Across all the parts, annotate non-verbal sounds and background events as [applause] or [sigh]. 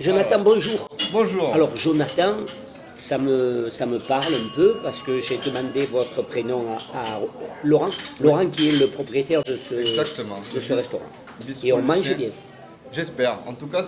Jonathan, bonjour. Bonjour. Alors, Jonathan, ça me, ça me parle un peu parce que j'ai demandé votre prénom à, Laurent. Laurent qui est le propriétaire de ce, Exactement. De ce restaurant. Et on mange bien. J'espère. En tout cas,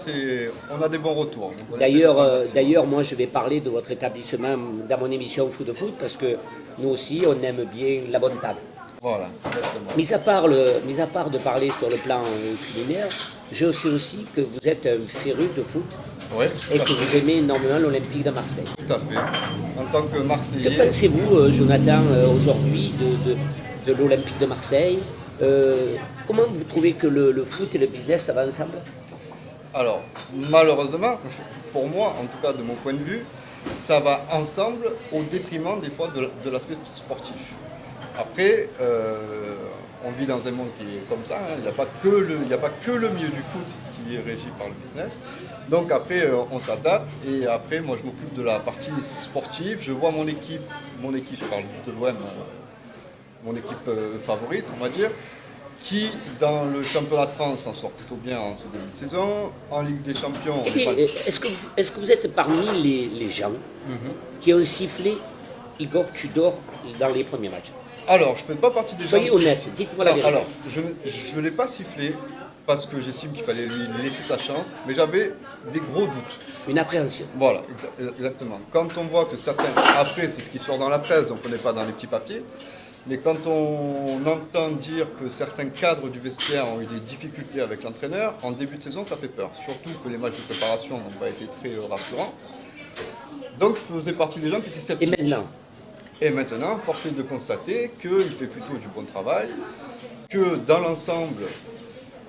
on a des bons retours. D'ailleurs, euh, d'ailleurs, moi, je vais parler de votre établissement dans mon émission Food Food parce que nous aussi, on aime bien la bonne table. Voilà, exactement. Mis à part, le, mis à part de parler sur le plan euh, culinaire, je sais aussi que vous êtes un féru de foot Oui, et que vous aimez énormément l'Olympique de Marseille. Tout à fait. En tant que Que Marseillais, pensez-vous, euh, Jonathan, euh, aujourd'hui de, de- de l'Olympique de Marseille? Euh, Comment vous trouvez que le, le foot et le business, ça va ensemble? Alors, malheureusement, pour moi, en tout cas de mon point de vue, ça va ensemble au détriment des fois de, de l'aspect sportif. Après, euh, on vit dans un monde qui est comme ça, hein. il n'y a, pas que le- il a pas que le milieu du foot qui est régi par le business. Donc après, euh, on s'adapte et après, moi je m'occupe de la partie sportive. Je vois mon équipe, mon équipe, je parle de l'OM, euh, mon équipe euh, favorite, on va dire, qui dans le championnat de France s'en sort plutôt bien en ce début de saison. En Ligue des Champions, on Et, est pas- Est-ce que, vous- est-ce que vous êtes parmi les, les gens Mhm. qui ont sifflé Igor Tudor dans les premiers matchs? Alors, je ne fais pas partie des gens. Soyez qui- honnête, dites-moi la vérité. Alors, je ne l'ai pas sifflé parce que j'estime qu'il fallait lui laisser sa chance, mais j'avais des gros doutes. Une appréhension. Voilà, exa- exactement. Quand on voit que certains, après c'est ce qui sort dans la presse, donc on n'est pas dans les petits papiers, mais quand on entend dire que certains cadres du vestiaire ont eu des difficultés avec l'entraîneur, en début de saison ça fait peur. Surtout que les matchs de préparation n'ont pas été très euh, rassurants. Donc je faisais partie des gens qui étaient Et sceptiques. maintenant Et maintenant, force est de constater qu'il fait plutôt du bon travail, que dans l'ensemble,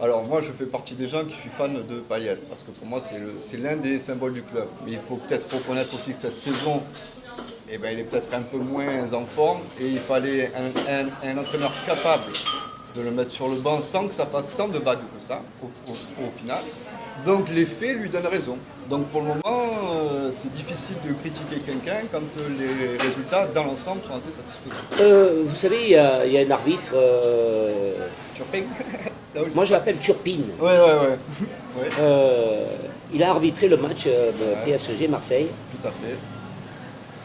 alors moi je fais partie des gens qui suis fan de Payet, parce que pour moi c'est l'un des symboles du club. Mais il faut peut-être reconnaître aussi que cette saison, eh ben, il est peut-être un peu moins en forme, et il fallait un entraîneur capable de le mettre sur le banc sans que ça fasse tant de vagues que ça, au, au- au final. Donc les faits lui donnent raison. Donc pour le moment, euh, c'est difficile de critiquer quelqu'un quand euh, les résultats dans l'ensemble sont assez satisfaisants. Euh, Vous savez, il y, a il y a un arbitre, euh, Turpin [laughs] moi je l'appelle Turpine. Ouais, ouais, ouais. [laughs] Ouais, il a arbitré le match euh, de PSG Marseille. tout à fait.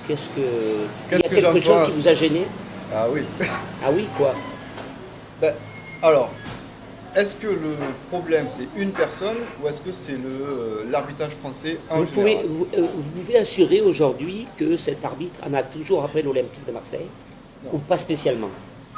Qu'est-ce que. Qu'est-ce il y a que quelque chose qui vous a gêné? Ah oui. Ah oui, quoi? Ben, alors, est-ce que le problème c'est une personne ou est-ce que c'est le, euh, l'arbitrage français en vous pouvez, général vous, euh, vous pouvez assurer aujourd'hui que cet arbitre en a toujours après l'Olympique de Marseille Ou pas spécialement?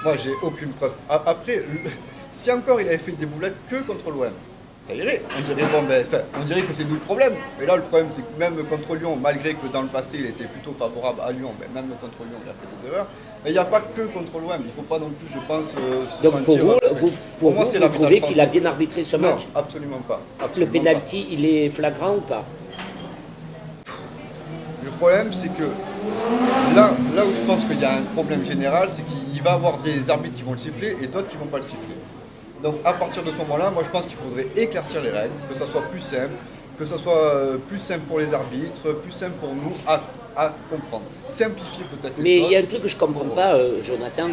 Moi, j'ai aucune preuve. Après, [laughs] si encore il avait fait des boulettes que contre l'OM, ça irait. On dirait, bon, ben, on dirait que c'est nous le problème. Mais là, le problème, c'est que même contre Lyon, malgré que dans le passé, il était plutôt favorable à Lyon, ben, même contre Lyon, il a fait des erreurs. Mais il n'y a pas que contre l'OM. Il ne faut pas non plus, je pense, euh, se Donc pour sentir- vous, vous, pour moi, vous, c'est vous l'arbitrage trouvez qu'il a bien arbitré ce Non, match absolument pas. Le penalty, il est flagrant ou pas? Pas. Le problème, c'est que là, là où je pense qu'il y a un problème général, c'est qu'il va y avoir des arbitres qui vont le siffler et d'autres qui ne vont pas le siffler. Donc à partir de ce moment-là, moi je pense qu'il faudrait éclaircir les règles, que ça soit plus simple, que ça soit euh, plus simple pour les arbitres, plus simple pour nous à, à comprendre. Simplifier peut-être les Mais il y a un truc que je ne comprends pas, euh, Jonathan.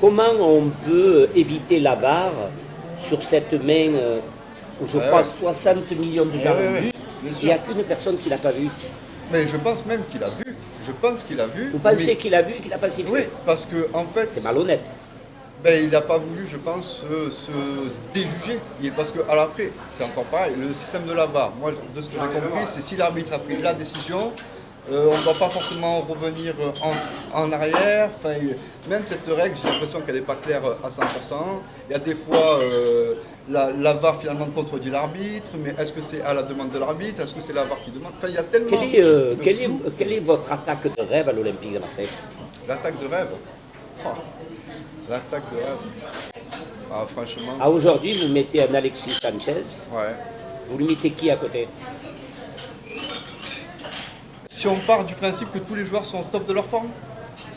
Comment on peut éviter la barre sur cette main euh, où je Ouais, crois ouais. 60 millions de gens Ouais, ont vu. Il n'y a qu'une personne qui ne l'a pas vu. Mais je pense même qu'il a vu. Je pense qu'il a vu. Vous pensez mais- qu'il a vu et qu'il n'a pas sifflé Oui, parce que en fait, C'est malhonnête. Ben, il n'a pas voulu, je pense, se, se déjuger. Parce que, alors après, c'est encore pareil, le système de la barre, moi, de ce que j'ai compris, c'est si l'arbitre a pris la décision, euh, on ne va pas forcément revenir euh, en, en arrière. Enfin, même cette règle, j'ai l'impression qu'elle n'est pas claire euh, à 100%. Il y a des fois, euh, la, la VAR finalement contredit l'arbitre, mais est-ce que c'est à la demande de l'arbitre? Est-ce que c'est la VAR qui demande? Enfin, il y a tellement Quelle est, euh, de quelle est- quelle est votre attaque de rêve à l'Olympique de Marseille? L'attaque de rêve? Oh, L'attaque de rêve. Ah, franchement, À aujourd'hui, vous mettez un Alexis Sanchez. ouais. Vous lui mettez qui à côté? Si on part du principe que tous les joueurs sont au top de leur forme,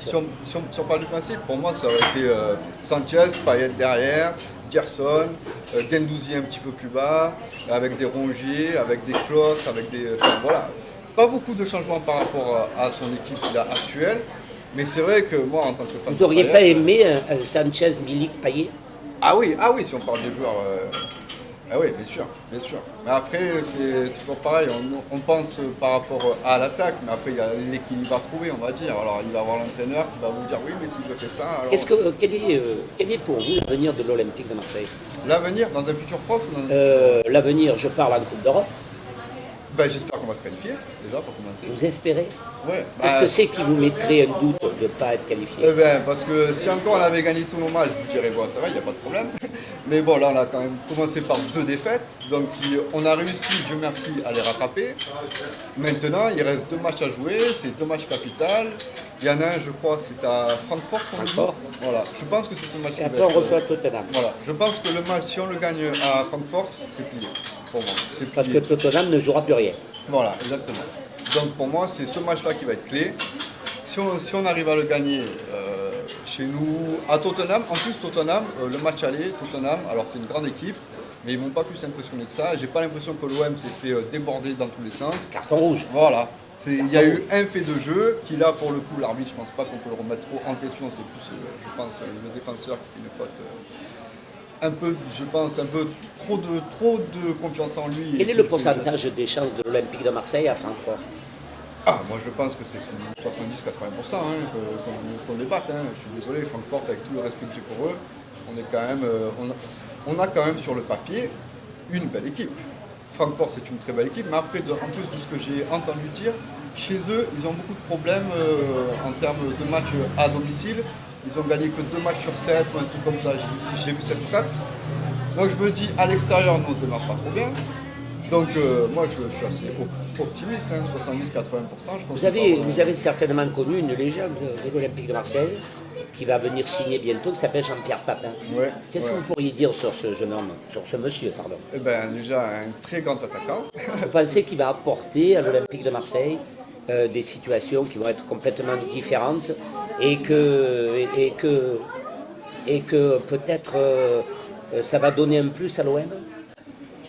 si on, si on- si on part du principe, pour moi ça aurait été euh, Sanchez, Payet derrière, Gerson, euh, Gendouzi un petit peu plus bas, avec des Rongier, avec des Klos, avec des. enfin, voilà. Pas beaucoup de changements par rapport à, à son équipe là, actuelle, mais c'est vrai que moi en tant que fan Vous n'auriez pas aimé un, un Sanchez, Milik, Payet? Ah oui, ah oui, si on parle des joueurs. euh, Ah oui, bien sûr, bien sûr. Mais après, c'est toujours pareil. On, on, pense par rapport à l'attaque, mais après, il y a l'équilibre à trouver, on va dire. Alors, il va y avoir l'entraîneur qui va vous dire oui, mais si je fais ça. Alors... Est-ce que, euh, quel, est, euh, quel est pour vous l'avenir de l'Olympique de Marseille? L'avenir dans un futur prof euh, L'avenir, je parle en Coupe d'Europe. Ben, J'espère va se qualifier, déjà, pour commencer. Vous espérez Ouais. Qu'est-ce Bah, que c'est qui vous mettrait un doute de ne pas être qualifié Eh ben, parce que si encore on avait gagné tous nos matchs, je vous dirais, bon, ça va, il n'y a pas de problème. [laughs] Mais bon, là, on a quand même commencé par deux défaites. Donc, on a réussi, Dieu merci, à les rattraper. Maintenant, il reste deux matchs à jouer. C'est deux matchs capital. Il y en a un, je crois, c'est à Francfort. qu'on. Francfort. Voilà. Je pense que c'est ce match Et après, on reçoit Tottenham. Voilà. Je pense que le match, si on le gagne à Francfort, c'est plié. Pour moi. C'est Parce que. Tottenham ne jouera plus rien. Voilà, exactement. Donc pour moi, c'est ce match-là qui va être clé. Si on, si on arrive à le gagner euh, chez nous, à Tottenham, en plus Tottenham, euh, le match aller, Tottenham, alors c'est une grande équipe, mais ils m'ont pas plus impressionné que ça. J'ai pas l'impression que l'OM s'est fait euh, déborder dans tous les sens. Carton rouge. Voilà. Il y a eu un fait de jeu qui là pour le coup l'arbitre je pense pas qu'on peut le remettre trop en question, c'est plus euh, je pense euh, le défenseur qui fait une faute euh, un peu je pense un peu trop de trop de confiance en lui. Quel est le pourcentage des chances de l'Olympique de Marseille à Francfort? Ah, moi je pense que c'est 70-80% hein, qu'on qu'on les batte. hein. Je suis désolé, Francfort, avec tout le respect que j'ai pour eux, on est quand même, on, a, on a quand même sur le papier une belle équipe. Francfort, c'est une très belle équipe, mais après, en plus de ce que j'ai entendu dire, chez eux, ils ont beaucoup de problèmes euh, en termes de matchs à domicile. Ils ont gagné que deux matchs sur sept ou un truc comme ça. J'ai vu- cette stat. Donc je me dis, à l'extérieur, on se démarre pas trop bien. Donc euh, moi, je, je suis assez op- optimiste, hein, 70-80%. Je pense vous avez, vous avez certainement connu une légende de, l'Olympique de Marseille qui va venir signer bientôt, qui s'appelle Jean-Pierre Papin. Ouais, Qu'est-ce ouais. que vous pourriez dire sur ce jeune homme, sur ce monsieur, pardon? Eh ben, déjà, un très grand attaquant. Vous pensez qu'il va apporter à l'Olympique de Marseille euh, des situations qui vont être complètement différentes et que, et, et que, et que peut-être euh, ça va donner un plus à l'OM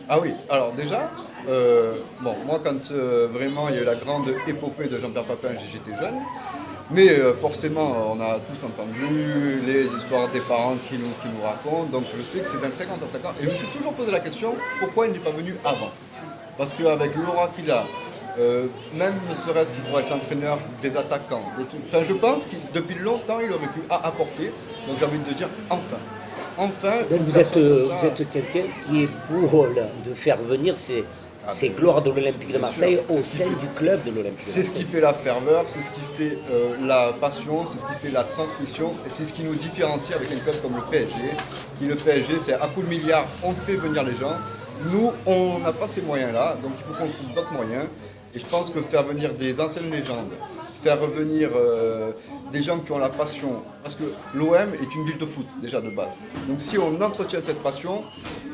Ah oui, alors déjà, euh, bon, moi quand euh, vraiment il y a eu la grande épopée de Jean-Pierre Papin, j'étais jeune. Mais euh, forcément, on a tous entendu les histoires des parents qui nous, qui nous racontent. Donc je sais que c'est un très grand attaquant. Et je me suis toujours posé la question, pourquoi il n'est pas venu avant? Parce qu'avec l'aura qu'il a, même ne serait-ce qu'il pourrait être l'entraîneur des attaquants, enfin, je pense que depuis longtemps il aurait pu apporter. Donc j'ai envie de dire, enfin. Enfin, Donc vous êtes, vous quelqu'un qui est pour de faire venir ces, ces gloires de l'Olympique de Marseille sûr, au c'est sein fait- du club de l'Olympique C'est ce qui fait la ferveur, c'est ce qui fait euh, la passion, c'est ce qui fait la transmission et c'est ce qui nous différencie avec un club comme le PSG. Qui le PSG, c'est à coup de milliards, on fait venir les gens. Nous, on n'a pas ces moyens-là, donc il faut qu'on trouve d'autres moyens. Et je pense que faire venir des anciennes légendes, faire revenir euh, des gens qui ont la passion, parce que l'OM est une ville de foot déjà de base. Donc si on entretient cette passion,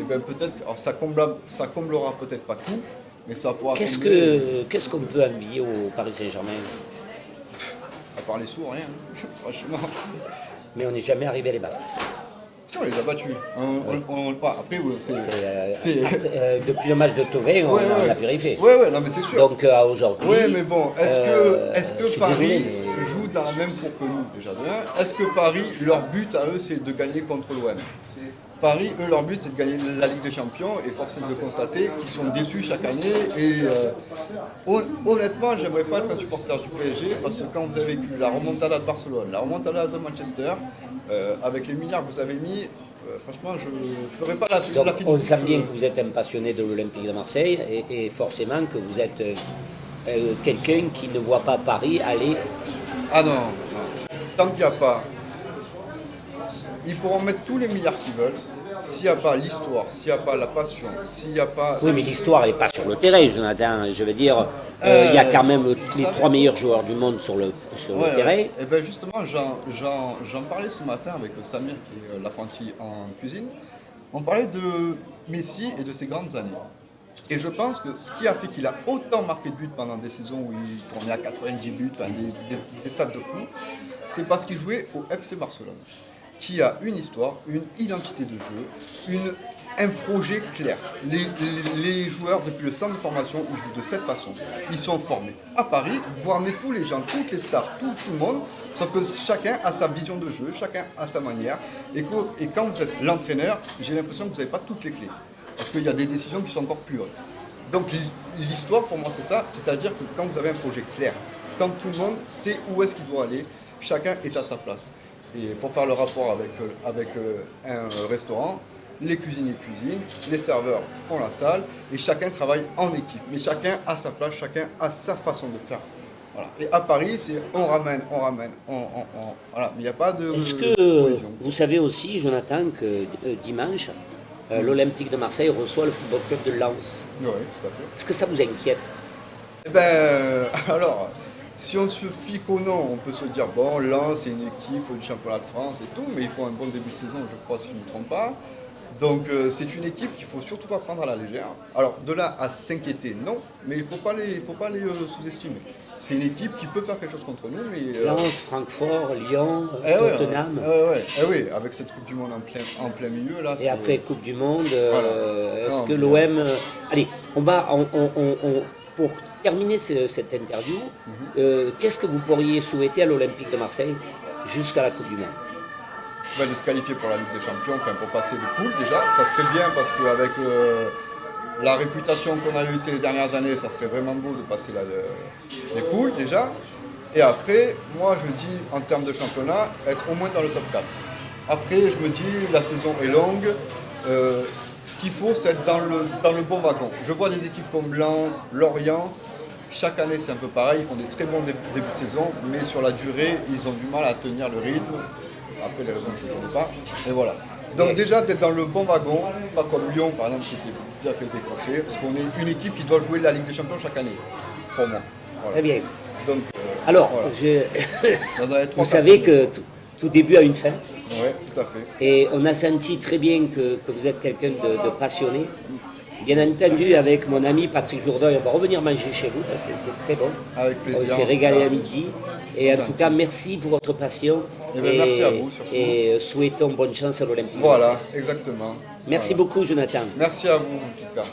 eh ben peut-être, ça, comblera, ça comblera peut-être pas tout, mais ça pourra Qu'est-ce combler- qu'est-ce qu'on peut envier au Paris Saint-Germain? À part les sourds, rien. [laughs] Franchement. Mais on n'est jamais arrivé à les battre. Si on les a battus. On, on- on- pas, après, ouais, c'est. Euh, c'est- après, euh, depuis le match de Tovin, on, Ouais, on a vérifié. Ouais, non, mais c'est sûr. Donc euh, aujourd'hui. Ouais, mais bon, est-ce euh, que, est-ce je que Paris désolé, mais- joue dans la même cour que nous, déjà Est-ce que Paris, leur but à eux, c'est de gagner contre l'OM Paris, eux, leur but, c'est de gagner la Ligue des Champions, et force est de constater qu'ils sont déçus chaque année. Et euh, hon- honnêtement, j'aimerais pas être un supporter du PSG, parce que quand vous avez vécu la remontada de Barcelone, la remontada de Manchester, euh, avec les milliards que vous avez mis, euh, franchement, je ne ferai pas la, Donc la on sent bien que vous êtes un passionné de l'Olympique de Marseille et, et forcément que vous êtes quelqu'un qui ne voit pas Paris aller. Ah non, non. tant qu'il n'y a pas. Ils pourront mettre tous les milliards qu'ils veulent. S'il n'y a pas l'histoire, s'il n'y a pas la passion, s'il n'y a pas. Oui, mais l'histoire n'est pas sur le terrain, Jonathan. Je veux dire, euh, il y a quand même les trois meilleurs joueurs du monde sur le, sur le Ouais, terrain. ouais. Et bien justement, j'en- parlais ce matin avec Samir, qui est euh, l'apprenti en cuisine. On parlait de Messi et de ses grandes années. Et je pense que ce qui a fait qu'il a autant marqué de buts pendant des saisons où il tournait à 90 buts, enfin des, des- des stades de fou, c'est parce qu'il jouait au FC Barcelone, qui a une histoire, une identité de jeu, un projet clair. Les, joueurs, depuis le centre de formation, ils jouent de cette façon. Ils sont formés à Paris, vous ramenez tous les gens, toutes les stars, tout, le monde, sauf que chacun a sa vision de jeu, chacun a sa manière. Et, et quand vous êtes l'entraîneur, j'ai l'impression que vous n'avez pas toutes les clés. Parce qu'il y a des décisions qui sont encore plus hautes. Donc l'histoire pour moi c'est ça, c'est-à-dire que quand vous avez un projet clair, quand tout le monde sait où est-ce qu'il doit aller, chacun est à sa place. Et pour faire le rapport avec, euh, avec euh, un restaurant, les cuisiniers cuisinent, les serveurs font la salle et chacun travaille en équipe. Mais chacun a sa place, chacun a sa façon de faire. Et à Paris, c'est on ramène, on ramène, on, voilà. Mais il n'y a pas de. Est-ce que vous savez aussi, Jonathan, que euh, dimanche, euh, l'Olympique de Marseille reçoit le Football Club de Lens? Oui, tout à fait. Est-ce que ça vous inquiète? Eh ben, [laughs] alors, si on se fie qu'au nom, on peut se dire, bon, Lens, c'est une équipe du championnat de France et tout, mais il faut un bon début de saison, je crois, si je ne me trompe pas. Donc euh, c'est une équipe qu'il faut surtout pas prendre à la légère. Alors de là à s'inquiéter, non, mais il ne faut pas les, faut pas les euh, sous-estimer. C'est une équipe qui peut faire quelque chose contre nous, mais... Euh... Lens, Francfort, Lyon, eh Tottenham. eh oui, avec cette Coupe du Monde en plein, en plein milieu là. Et après Coupe du Monde, est-ce que l'OM... Allez, on va... On, pour terminer cette interview, mhm. qu'est-ce que vous pourriez souhaiter à l'Olympique de Marseille jusqu'à la Coupe du Monde? De se qualifier pour la Ligue des Champions, enfin pour passer de poule déjà, ça serait bien parce qu'avec euh, la réputation qu'on a eue ces dernières années, ça serait vraiment beau de passer les poules déjà. Et après, moi je dis en termes de championnat, être au moins dans le top 4. Après, je me dis, la saison est longue, euh, ce qu'il faut c'est être dans le, dans le bon wagon. Je vois des équipes comme Lens, Lorient, chaque année c'est un peu pareil, ils font des très bons débuts de saison, mais sur la durée, ils ont du mal à tenir le rythme. Après, les raisons, je ne connais pas. Et voilà. Donc déjà, d'être dans le bon wagon, pas comme Lyon, par exemple, qui s'est déjà fait décrocher, parce qu'on est une équipe qui doit jouer la Ligue des Champions chaque année, pour moi. Très bien. Donc, euh, Alors, je... [laughs] vous savez que tout, début a une fin. Oui, tout à fait. Et on a senti très bien que, vous êtes quelqu'un de, passionné. Bien entendu, avec mon ami Patrick Jourdain, on va revenir manger chez vous, c'était très bon. Avec plaisir. On s'est régalé à midi. Et en tout cas, merci pour votre passion. Eh ben, et, merci à vous surtout. Et souhaitons bonne chance à l'Olympique. Voilà, exactement. Merci beaucoup, Jonathan. Merci à vous en tout cas.